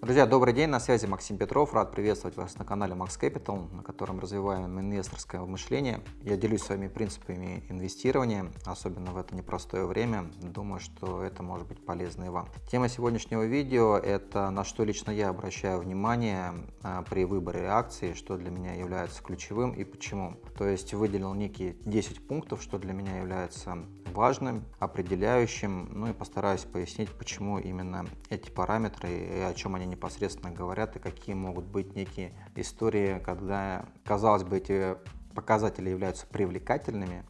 Друзья, добрый день, на связи Максим Петров. Рад приветствовать вас на канале Max Capital, на котором развиваем инвесторское мышление. Я делюсь своими принципами инвестирования, особенно в это непростое время. Думаю, что это может быть полезно и вам. Тема сегодняшнего видео – это на что лично я обращаю внимание а, при выборе акций, что для меня является ключевым и почему. То есть выделил некие 10 пунктов, что для меня является важным, определяющим, ну и постараюсь пояснить, почему именно эти параметры и о чем они непосредственно говорят и какие могут быть некие истории, когда, казалось бы, эти показатели являются привлекательными,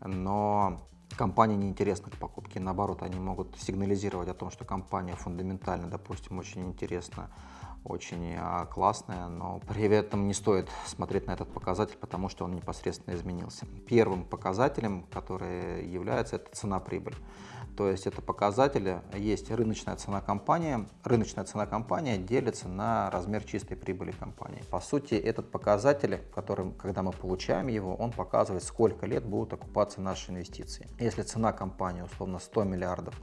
но компания неинтересна к покупке. Наоборот, они могут сигнализировать о том, что компания фундаментально, допустим, очень интересна, очень а, классная, но при этом не стоит смотреть на этот показатель, потому что он непосредственно изменился. Первым показателем, который является, это цена-прибыль. То есть это показатели, есть рыночная цена компании. Рыночная цена компании делится на размер чистой прибыли компании. По сути, этот показатель, который, когда мы получаем его, он показывает, сколько лет будут окупаться наши инвестиции. Если цена компании условно 100 миллиардов,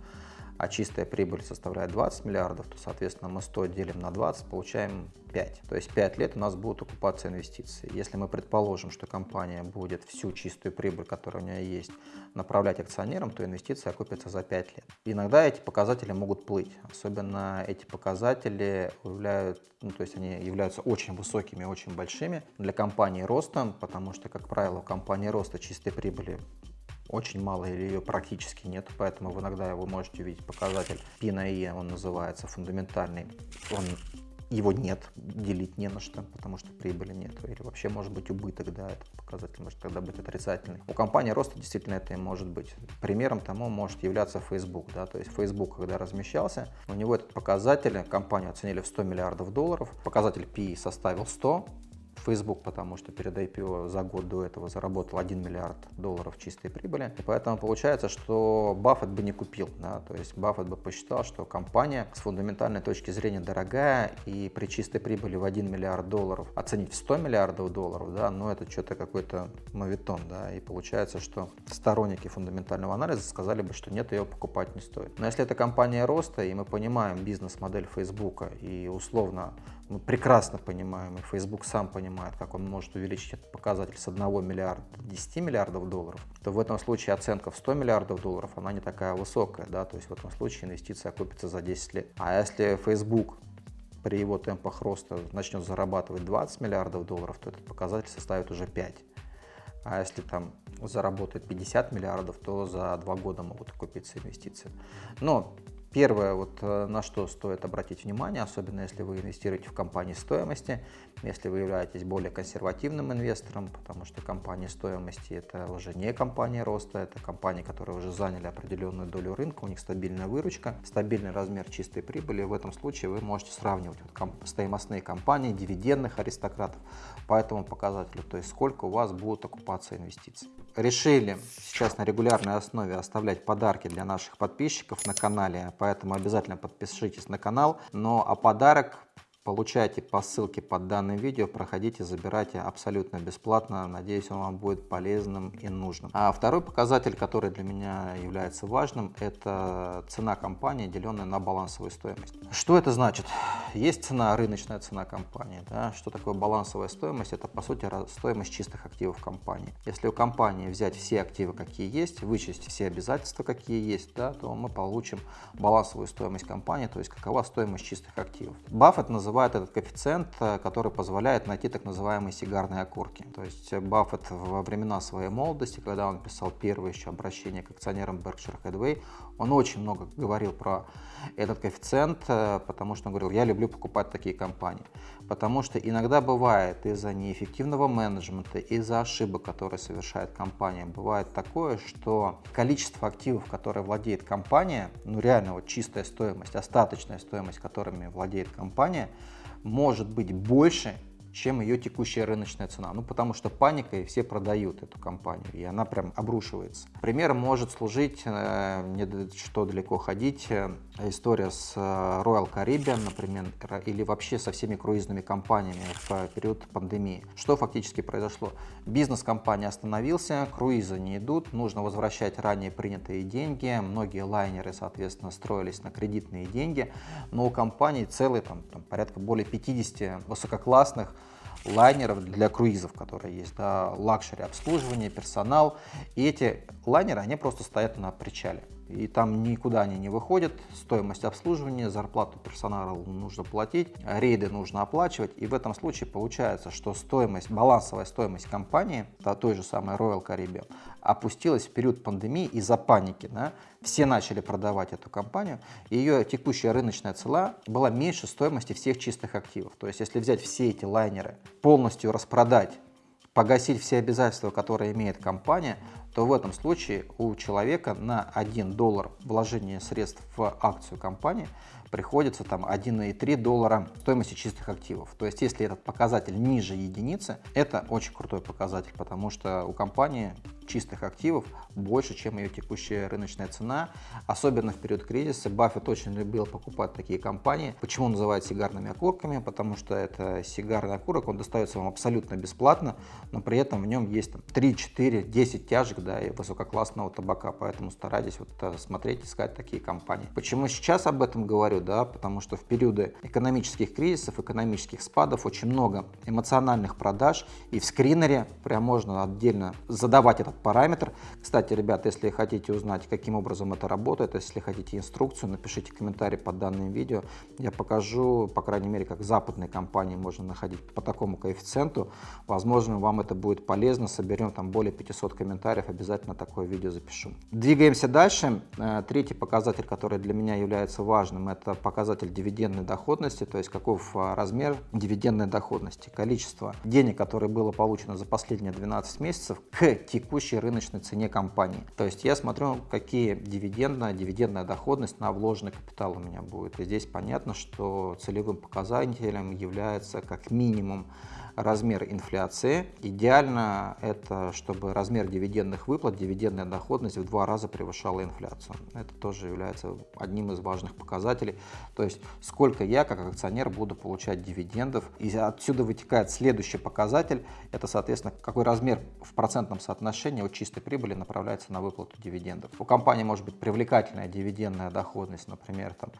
а чистая прибыль составляет 20 миллиардов, то, соответственно, мы 100 делим на 20, получаем 5. То есть 5 лет у нас будут окупаться инвестиции. Если мы предположим, что компания будет всю чистую прибыль, которая у нее есть, направлять акционерам, то инвестиции окупятся за 5 лет. Иногда эти показатели могут плыть. Особенно эти показатели являют, ну, то есть они являются очень высокими, очень большими для компании ростом, потому что, как правило, у компании роста чистой прибыли очень мало или ее практически нет, поэтому вы иногда вы можете увидеть показатель P на E, он называется фундаментальный, он его нет, делить не на что, потому что прибыли нет. Или вообще может быть убыток, да, этот показатель может тогда быть отрицательный. У компании роста действительно это и может быть. Примером тому может являться Facebook, да, то есть Facebook, когда размещался, у него этот показатель, компанию оценили в 100 миллиардов долларов, показатель P составил 100, Facebook, потому что перед IPO за год до этого заработал 1 миллиард долларов чистой прибыли. И поэтому получается, что Баффет бы не купил. Да? То есть Баффет бы посчитал, что компания с фундаментальной точки зрения дорогая и при чистой прибыли в 1 миллиард долларов оценить в 100 миллиардов долларов, да, но это что-то какой-то мовитон. Да? И получается, что сторонники фундаментального анализа сказали бы, что нет, ее покупать не стоит. Но если это компания роста, и мы понимаем бизнес-модель Facebook и условно мы прекрасно понимаем, и Facebook сам понимает, как он может увеличить этот показатель с 1 миллиарда до 10 миллиардов долларов, то в этом случае оценка в 100 миллиардов долларов, она не такая высокая, да, то есть в этом случае инвестиция окупится за 10 лет. А если Facebook при его темпах роста начнет зарабатывать 20 миллиардов долларов, то этот показатель составит уже 5. А если там заработает 50 миллиардов, то за два года могут окупиться инвестиции. Но Первое, вот э, на что стоит обратить внимание, особенно если вы инвестируете в компании стоимости, если вы являетесь более консервативным инвестором, потому что компании стоимости это уже не компания роста, это компании, которые уже заняли определенную долю рынка, у них стабильная выручка, стабильный размер чистой прибыли. В этом случае вы можете сравнивать вот комп стоимостные компании, дивидендных аристократов по этому показателю, то есть сколько у вас будут окупаться инвестиции. Решили сейчас на регулярной основе оставлять подарки для наших подписчиков на канале, поэтому обязательно подпишитесь на канал. Но а подарок Получайте по ссылке под данным видео, проходите, забирайте абсолютно бесплатно. Надеюсь, он вам будет полезным и нужным. А второй показатель, который для меня является важным, это цена компании, деленная на балансовую стоимость. Что это значит? Есть цена, рыночная цена компании. Да? Что такое балансовая стоимость? Это, по сути, стоимость чистых активов компании. Если у компании взять все активы, какие есть, вычесть все обязательства, какие есть, да, то мы получим балансовую стоимость компании, то есть какова стоимость чистых активов. Баффет называет называют этот коэффициент, э, который позволяет найти так называемые сигарные окурки. То есть Баффет во времена своей молодости, когда он писал первое еще обращение к акционерам Berkshire Hathaway, он очень много говорил про этот коэффициент, э, потому что он говорил, я люблю покупать такие компании. Потому что иногда бывает из-за неэффективного менеджмента, из-за ошибок, которые совершает компания, бывает такое, что количество активов, которые владеет компания, ну реально вот чистая стоимость, остаточная стоимость, которыми владеет компания, может быть больше, чем ее текущая рыночная цена. Ну, потому что паника, и все продают эту компанию, и она прям обрушивается. Примером может служить, э, не что далеко ходить, э, история с э, Royal Caribbean, например, или вообще со всеми круизными компаниями в период пандемии. Что фактически произошло? Бизнес компании остановился, круизы не идут, нужно возвращать ранее принятые деньги, многие лайнеры, соответственно, строились на кредитные деньги, но у компаний целый, там, там порядка более 50 высококлассных лайнеров для круизов, которые есть, да, luxury обслуживание, персонал. И эти лайнеры, они просто стоят на причале и там никуда они не выходят, стоимость обслуживания, зарплату персонала нужно платить, рейды нужно оплачивать, и в этом случае получается, что стоимость, балансовая стоимость компании, да, той же самой Royal Caribbean, опустилась в период пандемии из-за паники. Да? Все начали продавать эту компанию, и ее текущая рыночная цена была меньше стоимости всех чистых активов. То есть если взять все эти лайнеры, полностью распродать, погасить все обязательства, которые имеет компания, то в этом случае у человека на 1 доллар вложения средств в акцию компании приходится там 1,3 доллара стоимости чистых активов. То есть если этот показатель ниже единицы, это очень крутой показатель, потому что у компании чистых активов больше, чем ее текущая рыночная цена. Особенно в период кризиса Баффет очень любил покупать такие компании. Почему называют сигарными окурками? Потому что это сигарный окурок, он достается вам абсолютно бесплатно, но при этом в нем есть там, 3, 4, 10 тяжек да, и высококлассного табака, поэтому старайтесь вот э, смотреть, искать такие компании. Почему сейчас об этом говорю? Да, потому что в периоды экономических кризисов, экономических спадов очень много эмоциональных продаж, и в скринере прям можно отдельно задавать этот параметр. Кстати, ребят, если хотите узнать, каким образом это работает, если хотите инструкцию, напишите комментарий под данным видео. Я покажу, по крайней мере, как западные компании можно находить по такому коэффициенту. Возможно, вам это будет полезно. Соберем там более 500 комментариев, обязательно такое видео запишу. Двигаемся дальше. Э, третий показатель, который для меня является важным, это показатель дивидендной доходности, то есть каков а, размер дивидендной доходности, количество денег, которое было получено за последние 12 месяцев к текущей рыночной цене компании. То есть я смотрю, какие дивидендная, дивидендная доходность на вложенный капитал у меня будет. И здесь понятно, что целевым показателем является как минимум размер инфляции. Идеально это, чтобы размер дивидендных выплат, дивидендная доходность в два раза превышала инфляцию. Это тоже является одним из важных показателей. То есть сколько я как акционер буду получать дивидендов. И отсюда вытекает следующий показатель. Это, соответственно, какой размер в процентном соотношении от чистой прибыли направляется на выплату дивидендов. У компании может быть привлекательная дивидендная доходность, например, там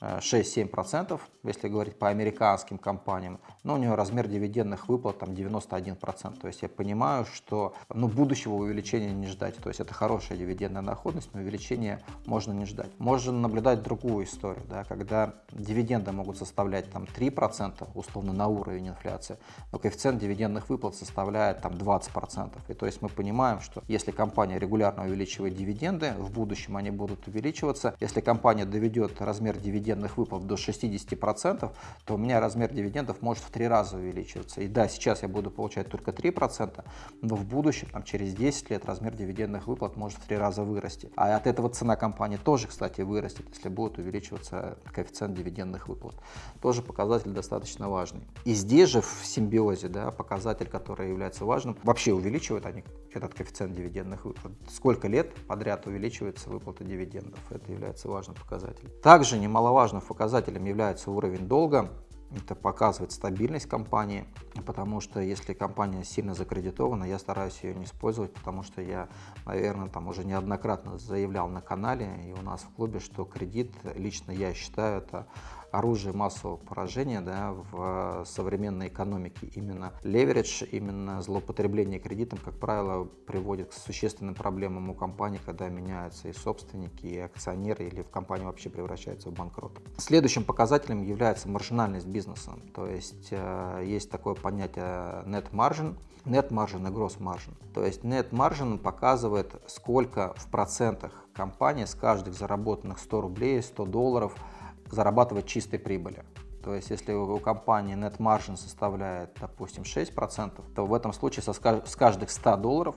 6-7%, если говорить по американским компаниям, но у нее размер дивидендных выплат там 91%. То есть я понимаю, что ну, будущего увеличения не ждать. То есть это хорошая дивидендная доходность, но увеличения можно не ждать. Можно наблюдать другую историю, да, когда дивиденды могут составлять там 3%, условно на уровень инфляции, но коэффициент дивидендных выплат составляет там 20%. И то есть мы понимаем, что если компания регулярно увеличивает дивиденды, в будущем они будут увеличиваться. Если компания доведет размер дивидендов дивидендных выплат до 60%, то у меня размер дивидендов может в три раза увеличиваться. И да, сейчас я буду получать только 3%, но в будущем, там, через 10 лет, размер дивидендных выплат может в три раза вырасти. А от этого цена компании тоже, кстати, вырастет, если будет увеличиваться коэффициент дивидендных выплат. Тоже показатель достаточно важный. И здесь же в симбиозе, да, показатель, который является важным, вообще увеличивают они этот коэффициент дивидендных выплат. Сколько лет подряд увеличивается выплата дивидендов. Это является важным показателем. Также немаловажно немаловажным показателем является уровень долга. Это показывает стабильность компании, потому что если компания сильно закредитована, я стараюсь ее не использовать, потому что я, наверное, там уже неоднократно заявлял на канале и у нас в клубе, что кредит, лично я считаю, это оружие массового поражения да, в современной экономике. Именно леверидж, именно злоупотребление кредитом, как правило, приводит к существенным проблемам у компании, когда меняются и собственники, и акционеры, или в компанию вообще превращается в банкрот. Следующим показателем является маржинальность бизнеса. То есть э, есть такое понятие net margin, net margin и gross margin. То есть net margin показывает, сколько в процентах компания с каждых заработанных 100 рублей, 100 долларов – зарабатывать чистой прибыли. То есть, если у компании net margin составляет, допустим, 6%, то в этом случае со, с каждых 100 долларов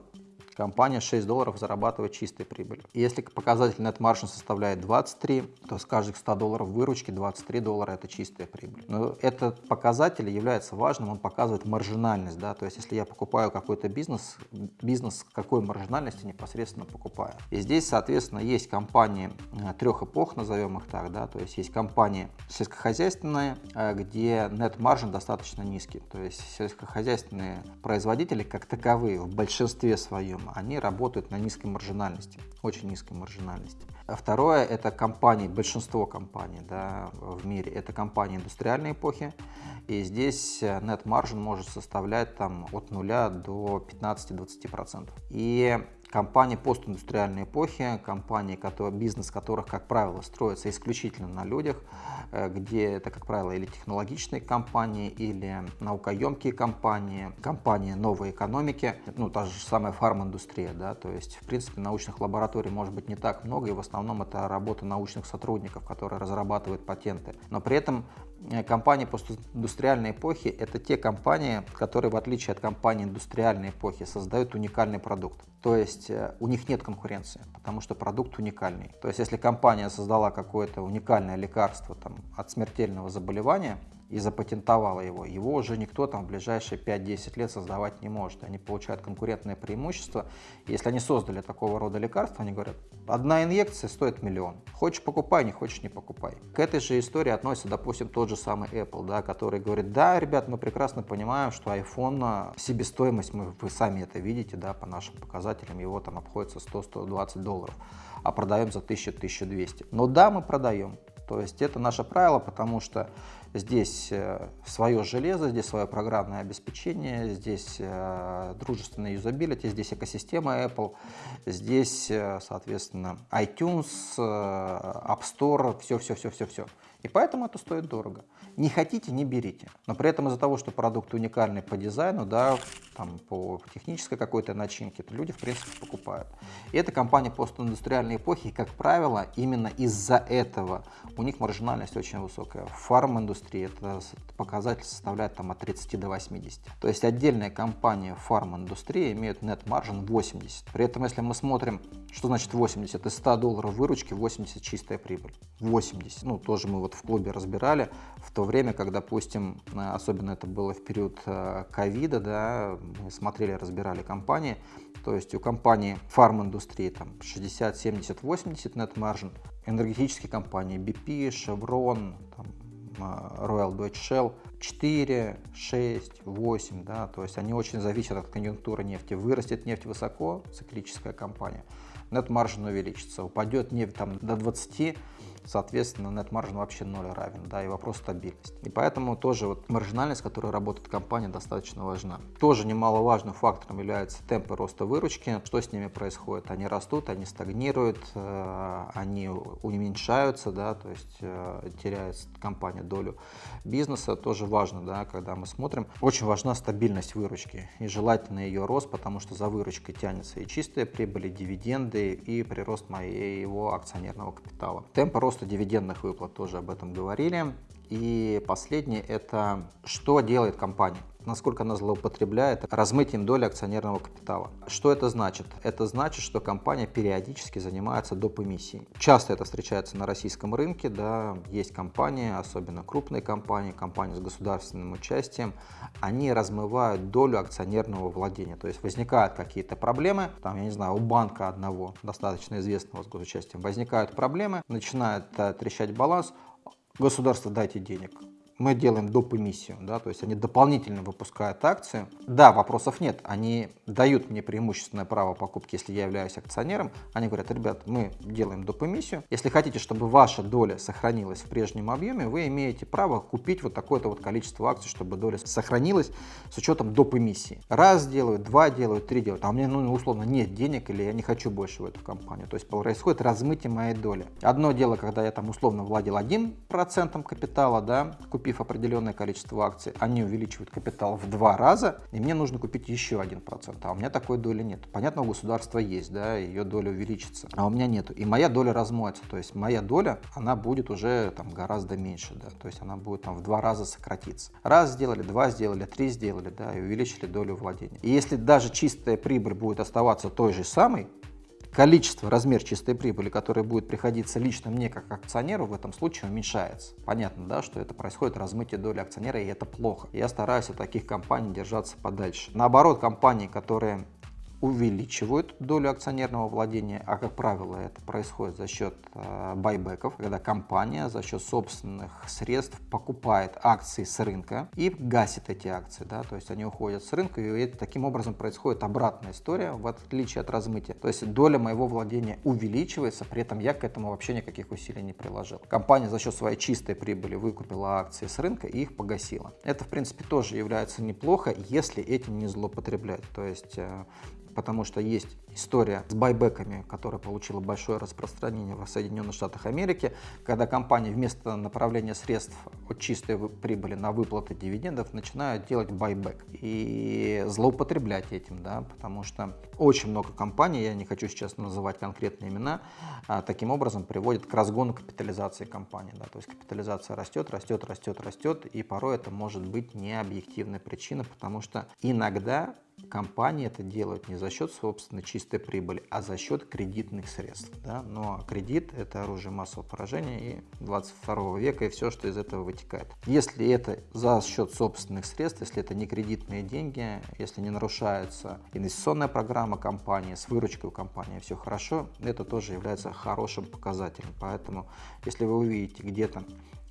компания 6 долларов зарабатывает чистой прибыль. Если показатель net margin составляет 23, то с каждых 100 долларов выручки 23 доллара это чистая прибыль. Но этот показатель является важным, он показывает маржинальность, да, то есть если я покупаю какой-то бизнес, бизнес какой маржинальности непосредственно покупаю. И здесь, соответственно, есть компании э, трех эпох, назовем их так, да, то есть есть компании сельскохозяйственные, э, где net margin достаточно низкий, то есть сельскохозяйственные производители как таковые в большинстве своем, они работают на низкой маржинальности, очень низкой маржинальности. Второе – это компании, большинство компаний да, в мире, это компании индустриальной эпохи, и здесь net margin может составлять там, от 0 до 15-20%. И компании постиндустриальной эпохи, компании, которые, бизнес которых, как правило, строится исключительно на людях, э, где это, как правило, или технологичные компании, или наукоемкие компании, компании новой экономики, ну, та же самая фарм-индустрия, да, то есть, в принципе, научных лабораторий может быть не так много, и в основном это работа научных сотрудников, которые разрабатывают патенты. Но при этом компании постиндустриальной эпохи – это те компании, которые, в отличие от компаний индустриальной эпохи, создают уникальный продукт. То есть э, у них нет конкуренции, потому что продукт уникальный. То есть если компания создала какое-то уникальное лекарство там, от смертельного заболевания, и запатентовала его, его уже никто там в ближайшие 5-10 лет создавать не может. Они получают конкурентное преимущество. Если они создали такого рода лекарства, они говорят, одна инъекция стоит миллион. Хочешь покупай, не хочешь не покупай. К этой же истории относится, допустим, тот же самый Apple, да, который говорит, да, ребят, мы прекрасно понимаем, что iPhone, себестоимость, мы, вы сами это видите, да, по нашим показателям, его там обходится 100-120 долларов, а продаем за 1000-1200. Но да, мы продаем. То есть это наше правило, потому что здесь э, свое железо, здесь свое программное обеспечение, здесь э, дружественная юзабилити, здесь экосистема Apple, здесь, э, соответственно, iTunes, App Store, все-все-все-все-все. И поэтому это стоит дорого. Не хотите, не берите. Но при этом из-за того, что продукт уникальный по дизайну, да, там, по технической какой-то начинке, то люди, в принципе, покупают. И это компания постиндустриальной эпохи, как правило, именно из-за этого у них маржинальность очень высокая. В фарм-индустрии это показатель составляет там, от 30 до 80. То есть отдельная компания фарм-индустрии net margin 80. При этом, если мы смотрим, что значит 80, из 100 долларов выручки 80 чистая прибыль. 80. Ну, тоже мы вот в клубе разбирали, в то время, как, допустим, э, особенно это было в период э, ковида, да, смотрели, разбирали компании, то есть у компании фарм-индустрии там 60, 70, 80 net margin, энергетические компании BP, Chevron, там, э, Royal Dutch Shell 4, 6, 8, да, то есть они очень зависят от конъюнктуры нефти. Вырастет нефть высоко, циклическая компания, margin увеличится, упадет нефть там до 20, соответственно, margin вообще ноль равен, да, и вопрос стабильности. И поэтому тоже вот маржинальность, которая работает компания, достаточно важна. Тоже немаловажным фактором является темпы роста выручки. Что с ними происходит? Они растут, они стагнируют, э, они уменьшаются, да, то есть э, теряет компания долю бизнеса. Тоже важно, да, когда мы смотрим. Очень важна стабильность выручки и желательно ее рост, потому что за выручкой тянется и чистая прибыль, и дивиденды, и прирост моего акционерного капитала. Темпы роста дивидендных выплат тоже об этом говорили. И последнее – это что делает компания насколько она злоупотребляет размытием доли акционерного капитала. Что это значит? Это значит, что компания периодически занимается доп. эмиссией. Часто это встречается на российском рынке, да, есть компании, особенно крупные компании, компании с государственным участием, они размывают долю акционерного владения. То есть возникают какие-то проблемы, там, я не знаю, у банка одного, достаточно известного с госучастием, возникают проблемы, начинает э, трещать баланс, государство дайте денег, мы делаем доп. эмиссию, да, то есть они дополнительно выпускают акции. Да, вопросов нет, они дают мне преимущественное право покупки, если я являюсь акционером. Они говорят, ребят, мы делаем доп. эмиссию. Если хотите, чтобы ваша доля сохранилась в прежнем объеме, вы имеете право купить вот такое-то вот количество акций, чтобы доля сохранилась с учетом доп. эмиссии. Раз делают, два делают, три делают, а у меня, ну, условно, нет денег или я не хочу больше в эту компанию. То есть происходит размытие моей доли. Одно дело, когда я там условно владел 1% капитала, да, купил купив определенное количество акций, они увеличивают капитал в два раза, и мне нужно купить еще один процент, а у меня такой доли нет. Понятно, у государства есть, да, ее доля увеличится, а у меня нету. И моя доля размоется, то есть моя доля, она будет уже там гораздо меньше, да, то есть она будет там в два раза сократиться. Раз сделали, два сделали, три сделали, да, и увеличили долю владения. И если даже чистая прибыль будет оставаться той же самой, количество, размер чистой прибыли, который будет приходиться лично мне как акционеру, в этом случае уменьшается. Понятно, да, что это происходит размытие доли акционера, и это плохо. Я стараюсь от таких компаний держаться подальше. Наоборот, компании, которые увеличивают долю акционерного владения, а как правило это происходит за счет э, байбеков, когда компания за счет собственных средств покупает акции с рынка и гасит эти акции, да, то есть они уходят с рынка и таким образом происходит обратная история в отличие от размытия, то есть доля моего владения увеличивается, при этом я к этому вообще никаких усилий не приложил. Компания за счет своей чистой прибыли выкупила акции с рынка и их погасила. Это в принципе тоже является неплохо, если этим не злоупотреблять, то есть э, потому что есть история с байбеками, которая получила большое распространение в Соединенных Штатах Америки, когда компании вместо направления средств от чистой прибыли на выплаты дивидендов начинают делать байбек и злоупотреблять этим, да, потому что очень много компаний, я не хочу сейчас называть конкретные имена, а, таким образом приводит к разгону капитализации компании. Да, то есть капитализация растет, растет, растет, растет, и порой это может быть не объективная причина, потому что иногда компании это делают не за счет собственной чистой прибыли, а за счет кредитных средств. Да? Но кредит – это оружие массового поражения и 22 века, и все, что из этого вытекает. Если это за счет собственных средств, если это не кредитные деньги, если не нарушается инвестиционная программа компании, с выручкой у компании все хорошо, это тоже является хорошим показателем. Поэтому, если вы увидите где-то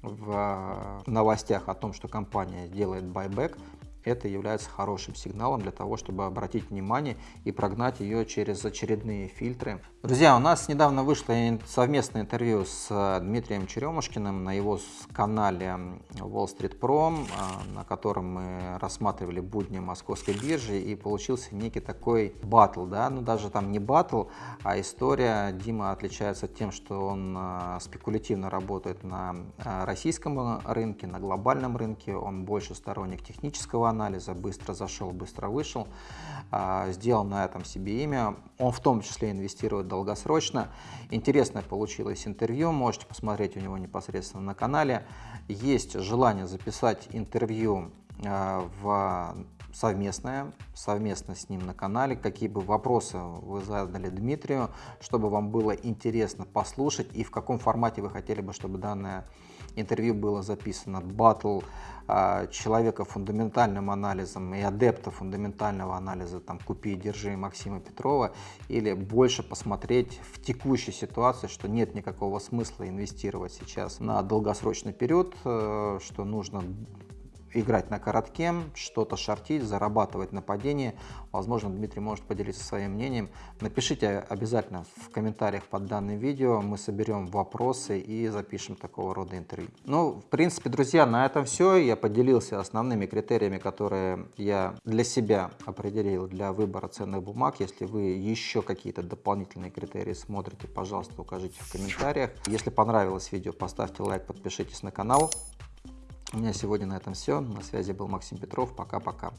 в новостях о том, что компания делает байбек, это является хорошим сигналом для того, чтобы обратить внимание и прогнать ее через очередные фильтры. Друзья, у нас недавно вышло совместное интервью с э, Дмитрием Черемушкиным на его канале Wall Street Pro, э, на котором мы рассматривали будни московской биржи и получился некий такой батл, да, ну даже там не батл, а история. Дима отличается тем, что он э, спекулятивно работает на российском рынке, на глобальном рынке, он больше сторонник технического анализа, быстро зашел, быстро вышел, а, сделал на этом себе имя. Он в том числе инвестирует долгосрочно. Интересное получилось интервью, можете посмотреть у него непосредственно на канале. Есть желание записать интервью а, в совместное, совместно с ним на канале. Какие бы вопросы вы задали Дмитрию, чтобы вам было интересно послушать и в каком формате вы хотели бы, чтобы данное интервью было записано. Батл а, человека фундаментальным анализом и адепта фундаментального анализа, там, купи и держи Максима Петрова, или больше посмотреть в текущей ситуации, что нет никакого смысла инвестировать сейчас на долгосрочный период, э, что нужно играть на коротке, что-то шортить, зарабатывать на падении. Возможно, Дмитрий может поделиться своим мнением. Напишите обязательно в комментариях под данным видео, мы соберем вопросы и запишем такого рода интервью. Ну, в принципе, друзья, на этом все. Я поделился основными критериями, которые я для себя определил для выбора ценных бумаг. Если вы еще какие-то дополнительные критерии смотрите, пожалуйста, укажите в комментариях. Если понравилось видео, поставьте лайк, подпишитесь на канал. У меня сегодня на этом все. На связи был Максим Петров. Пока-пока.